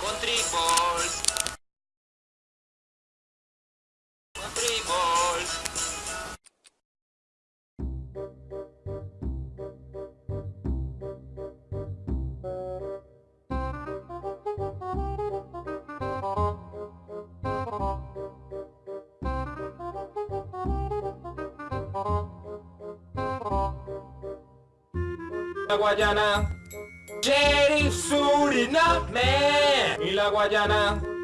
Country Balls. Country Balls. Guayana, Sheriff Suriname y Guayana.